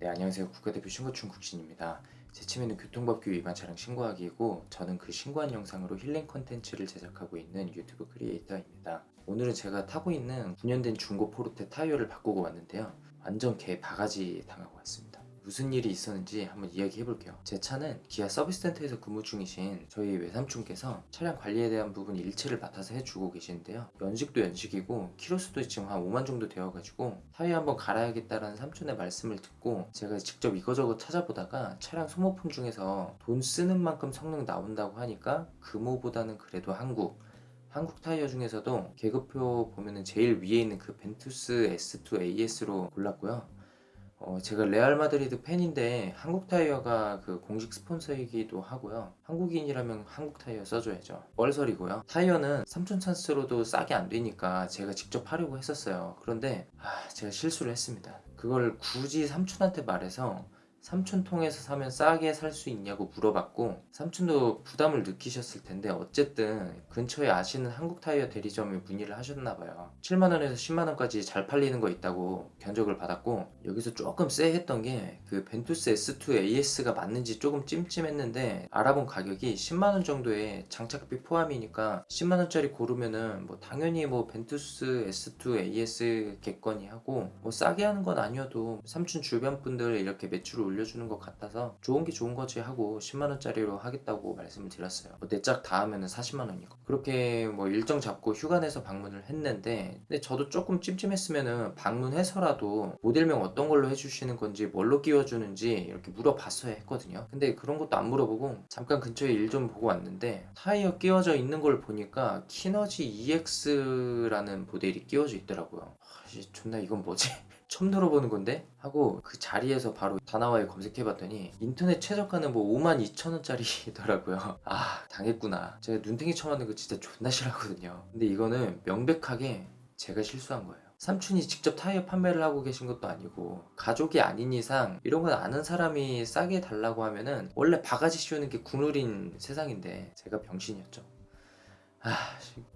네 안녕하세요. 국가대표 신고충 국신입니다. 제 취미는 교통법규 위반 차량 신고하기이고 저는 그 신고한 영상으로 힐링 컨텐츠를 제작하고 있는 유튜브 creator입니다. 오늘은 제가 타고 있는 9년 된 중고 포르테 타이어를 바꾸고 왔는데요. 완전 개 바가지 당하고 왔습니다 무슨 일이 있었는지 한번 이야기해 볼게요. 제 차는 기아 서비스 센터에서 근무 중이신 저희 외삼촌께서 차량 관리에 대한 부분 일체를 맡아서 해주고 계시는데요. 연식도 연식이고 키로수도 지금 한 5만 정도 되어가지고 타이어 한번 갈아야겠다라는 삼촌의 말씀을 듣고 제가 직접 이거저거 찾아보다가 차량 소모품 중에서 돈 쓰는 만큼 성능 나온다고 하니까 금호보다는 그래도 한국 한국 타이어 중에서도 계급표 보면은 제일 위에 있는 그 벤투스 S2 AS로 골랐고요 어, 제가 레알 마드리드 팬인데 한국 타이어가 그 공식 스폰서이기도 하고요. 한국인이라면 한국 타이어 써줘야죠. 뻘설이고요. 타이어는 삼촌 찬스로도 싸게 안 되니까 제가 직접 하려고 했었어요. 그런데 아, 제가 실수를 했습니다. 그걸 굳이 삼촌한테 말해서 삼촌 통해서 사면 싸게 살 수 있냐고 물어봤고 삼촌도 부담을 느끼셨을 텐데 어쨌든 근처에 아시는 한국 타이어 대리점에 문의를 하셨나 봐요. 7만원에서 10만원까지 잘 팔리는 거 있다고 견적을 받았고 여기서 조금 쎄했던 게 그 벤투스 S2 AS가 맞는지 조금 찜찜했는데 알아본 가격이 10만원 정도의 장착비 포함이니까 10만원짜리 고르면은 뭐 당연히 뭐 벤투스 S2 AS 겠거니 하고 뭐 싸게 하는 건 아니어도 삼촌 주변 분들 이렇게 매출을 올려주는 것 같아서 좋은 게 좋은 거지 하고 10만원짜리로 하겠다고 말씀을 드렸어요. 뭐 내짝 닿으면 40만원이고. 그렇게 뭐 일정 잡고 휴가 내서 방문을 했는데 근데 저도 조금 찜찜했으면은 방문해서라도 모델명 어떤 걸로 해주시는 건지 뭘로 끼워주는지 이렇게 물어봤어야 했거든요. 근데 그런 것도 안 물어보고 잠깐 근처에 일 좀 보고 왔는데 타이어 끼워져 있는 걸 보니까 키너지 EX라는 모델이 끼워져 있더라고요 아, 존나 이건 뭐지? 처음 들어보는 건데? 하고 그 자리에서 바로 다나와에 검색해봤더니 인터넷 최저가는 뭐 5만 2천 원짜리더라고요. 아 당했구나. 제가 눈탱이 쳐맞는 거 진짜 존나 싫어하거든요. 근데 이거는 명백하게 제가 실수한 거예요. 삼촌이 직접 타이어 판매를 하고 계신 것도 아니고 가족이 아닌 이상 이런 건 아는 사람이 싸게 달라고 하면은 원래 바가지 씌우는 게 국룰인 세상인데 제가 병신이었죠 아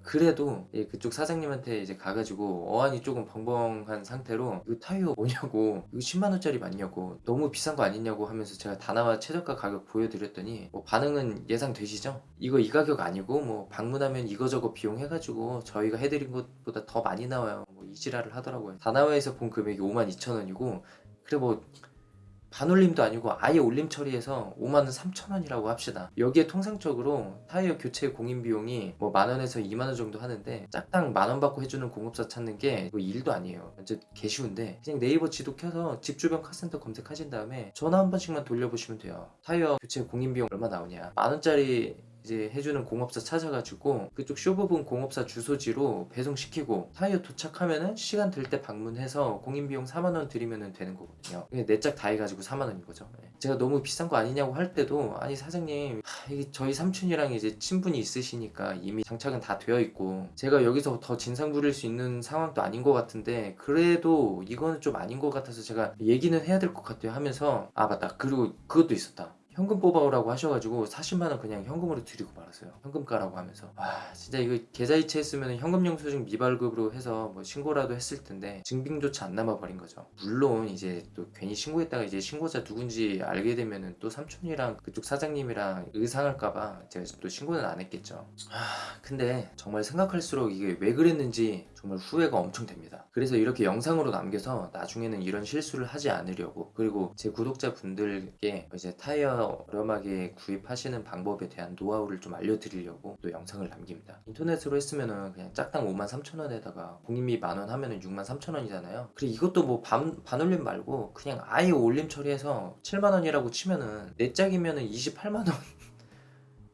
그래도 그쪽 사장님한테 이제 가가지고 어안이 조금 벙벙한 상태로 이거 타이어 뭐냐고 이거 10만원짜리 맞냐고 너무 비싼 거 아니냐고 하면서 제가 다나와 최저가 가격 보여드렸더니 뭐 반응은 예상되시죠? 이거 이 가격 아니고 뭐 방문하면 이거저거 비용 해가지고 저희가 해드린 것보다 더 많이 나와요. 뭐 이지랄을 하더라고요. 다나와에서 본 금액이 5만 2천원이고 그래 뭐 반올림도 아니고 아예 올림 처리해서 5만원 3천원이라고 합시다. 여기에 통상적으로 타이어 교체 공인 비용이 뭐 만원에서 2만원 정도 하는데 짝당 만원 받고 해주는 공업사 찾는 게 뭐 일도 아니에요. 완전 개쉬운데 그냥 네이버 지도 켜서 집 주변 카센터 검색하신 다음에 전화 한 번씩만 돌려보시면 돼요. 타이어 교체 공인 비용 얼마 나오냐. 만원짜리 이제 해주는 공업사 찾아가지고 그쪽 쇼 부분 공업사 주소지로 배송시키고 타이어 도착하면은 시간 될 때 방문해서 공인비용 4만원 드리면 되는 거거든요. 내짝 다 해가지고 4만원인 거죠. 네. 제가 너무 비싼 거 아니냐고 할 때도 아니 사장님 하, 저희 삼촌이랑 이제 친분이 있으시니까 이미 장착은 다 되어 있고 제가 여기서 더 진상 부릴 수 있는 상황도 아닌 것 같은데 그래도 이거는 좀 아닌 것 같아서 제가 얘기는 해야 될 것 같아요 하면서 아 맞다. 그리고 그것도 있었다 현금 뽑아오라고 하셔가지고 40만원 그냥 현금으로 드리고 말았어요. 현금 가라고 하면서. 와 진짜 이거 계좌이체 했으면 현금 영수증 미발급으로 해서 뭐 신고라도 했을 텐데 증빙조차 안 남아버린 거죠. 물론 이제 또 괜히 신고했다가 이제 신고자 누군지 알게 되면은 또 삼촌이랑 그쪽 사장님이랑 의상할까봐 제가 또 신고는 안 했겠죠. 아 근데 정말 생각할수록 이게 왜 그랬는지 정말 후회가 엄청 됩니다. 그래서 이렇게 영상으로 남겨서 나중에는 이런 실수를 하지 않으려고 그리고 제 구독자분들께 이제 타이어 저렴하게 구입하시는 방법에 대한 노하우를 좀 알려드리려고 또 영상을 남깁니다. 인터넷으로 했으면은 그냥 짝당 5만 3천원에다가 공인비 만원 하면은 6만 3천원이잖아요. 그리고 이것도 뭐 반, 반올림 말고 그냥 아예 올림 처리해서 7만원이라고 치면은 내 짝이면은 28만원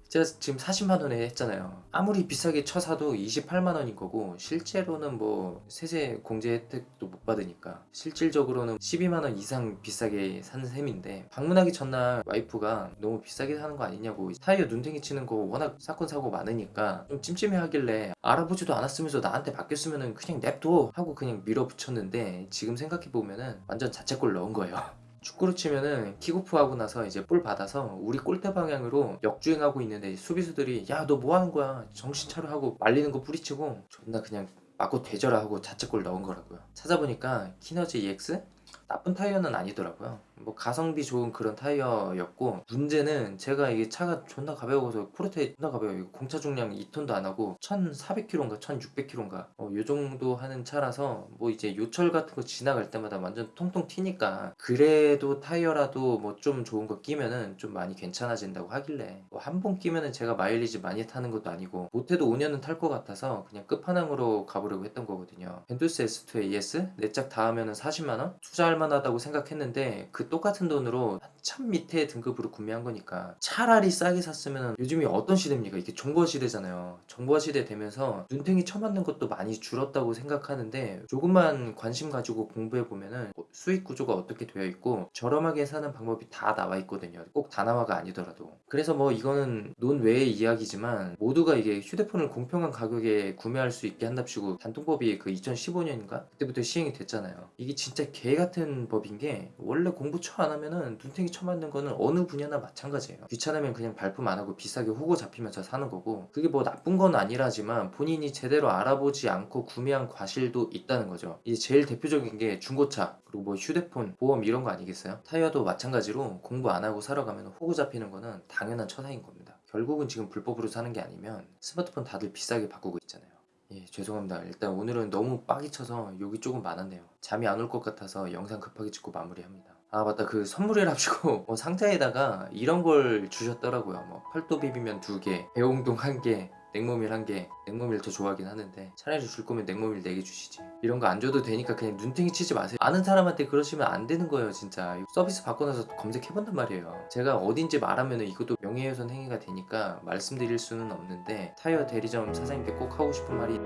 제가 지금 40만 원에 했잖아요. 아무리 비싸게 쳐사도 28만 원인 거고 실제로는 뭐 세제 공제 혜택도 못 받으니까 실질적으로는 12만 원 이상 비싸게 산 셈인데 방문하기 전날 와이프가 너무 비싸게 사는 거 아니냐고 타이어 눈탱이 치는 거 워낙 사건 사고 많으니까 좀 찜찜해 하길래 알아보지도 않았으면서 나한테 바뀌었으면 그냥 냅둬 하고 그냥 밀어붙였는데 지금 생각해보면 완전 자책골 넣은 거예요 축구로 치면은 킥오프 하고 나서 이제 볼 받아서 우리 골대 방향으로 역주행하고 있는데 수비수들이 야 너 뭐 하는 거야? 정신 차려. 하고 말리는 거 뿌리치고 존나 그냥 맞고 되져라 하고 자책골 넣은 거라고요. 찾아보니까 키너지 EX 나쁜 타이어는 아니더라고요. 뭐 가성비 좋은 그런 타이어였고 문제는 제가 이게 차가 존나 가벼워서 포르테 존나 가벼워요. 공차 중량 2톤도 안 하고 1,400km인가 1,600km인가 어, 요 정도 하는 차라서 뭐 이제 요철 같은 거 지나갈 때마다 완전 통통 튀니까 그래도 타이어라도 뭐 좀 좋은 거 끼면은 좀 많이 괜찮아진다고 하길래 뭐 한 번 끼면은 제가 마일리지 많이 타는 것도 아니고 못해도 5년은 탈 것 같아서 그냥 끝판왕으로 가보려고 했던 거거든요. 벤투스 S2 AS 네 짝 다 하면은 40만원? 투자할 만하다고 생각했는데 그 똑같은 돈으로 한참 밑에 등급으로 구매한 거니까 차라리 싸게 샀으면 요즘이 어떤 시대입니까? 이게 정보화 시대잖아요. 정보화 시대 되면서 눈탱이 쳐맞는 것도 많이 줄었다고 생각하는데 조금만 관심 가지고 공부해 보면은 뭐 수익 구조가 어떻게 되어 있고 저렴하게 사는 방법이 다 나와 있거든요. 꼭 다나와가 아니더라도. 그래서 뭐 이거는 논외의 이야기지만 모두가 이게 휴대폰을 공평한 가격에 구매할 수 있게 한답시고 단통법이 그 2015년인가 그때부터 시행이 됐잖아요. 이게 진짜 개같 은 법인 게 원래 공부 처 안 하면은 눈탱이 쳐맞는 거는 어느 분야나 마찬가지예요. 귀찮으면 그냥 발품 안 하고 비싸게 호구 잡히면서 사는 거고 그게 뭐 나쁜 건 아니라지만 본인이 제대로 알아보지 않고 구매한 과실도 있다는 거죠. 이제 제일 대표적인 게 중고차 그리고 뭐 휴대폰 보험 이런 거 아니겠어요? 타이어도 마찬가지로 공부 안 하고 사러 가면 호구 잡히는 거는 당연한 처사인 겁니다. 결국은 지금 불법으로 사는 게 아니면 스마트폰 다들 비싸게 바꾸고 있잖아요. 예, 죄송합니다. 일단 오늘은 너무 빡이 쳐서 욕이 조금 많았네요. 잠이 안 올 것 같아서 영상 급하게 찍고 마무리합니다. 아 맞다 그 선물이랍시고 뭐 상자에다가 이런 걸 주셨더라고요. 뭐 팔도 비빔면 두 개, 배홍동 한 개, 냉모밀 한 개. 냉모밀 더 좋아하긴 하는데 차라리 줄 거면 냉모밀 네개 주시지. 이런 거 안 줘도 되니까 그냥 눈탱이 치지 마세요. 아는 사람한테 그러시면 안 되는 거예요 진짜. 서비스 받고 나서 검색해본단 말이에요. 제가 어딘지 말하면 이것도 명예훼손 행위가 되니까 말씀드릴 수는 없는데 타이어 대리점 사장님께 꼭 하고 싶은 말이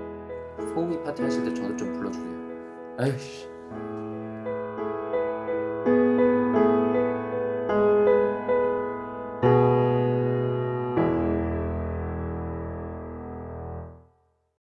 소고기 파티 하실 때 저도 좀 불러주세요. 아이씨.